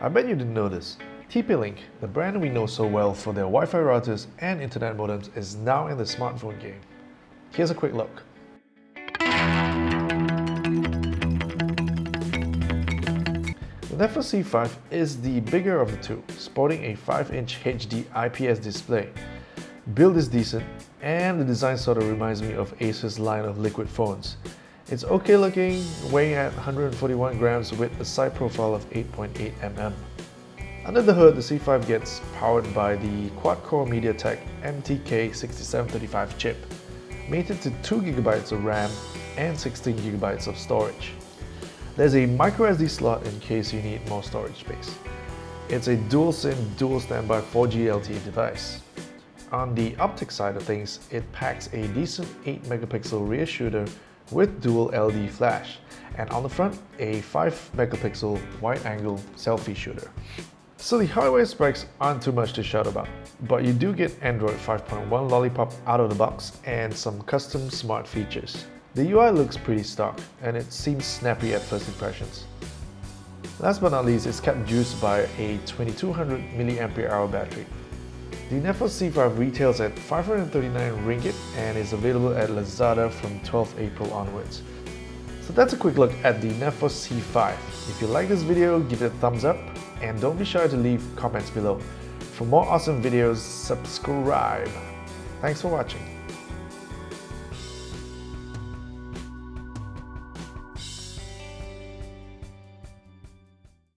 I bet you didn't know this. TP-Link, the brand we know so well for their Wi-Fi routers and internet modems is now in the smartphone game. Here's a quick look. The Neffos C5 is the bigger of the two, sporting a 5-inch HD IPS display. Build is decent, and the design sort of reminds me of Acer's line of liquid phones. It's okay looking, weighing at 141 grams with a side profile of 8.8 mm. Under the hood, the C5 gets powered by the quad-core MediaTek MTK6735 chip, mated to 2GB of RAM and 16GB of storage. There's a microSD slot in case you need more storage space. It's a dual SIM, dual standby 4G LTE device. On the optic side of things, it packs a decent 8 megapixel rear shooter with dual LED flash, and on the front, a 5 megapixel wide-angle selfie shooter. So the hardware specs aren't too much to shout about, but you do get Android 5.1 Lollipop out of the box and some custom smart features. The UI looks pretty stock, and it seems snappy at first impressions. Last but not least, it's kept juiced by a 2200 mAh battery. The Neffos C5 retails at 539 ringgit and is available at Lazada from 12 April onwards. So that's a quick look at the Neffos C5. If you like this video, give it a thumbs up and don't be shy to leave comments below. For more awesome videos, subscribe. Thanks for watching.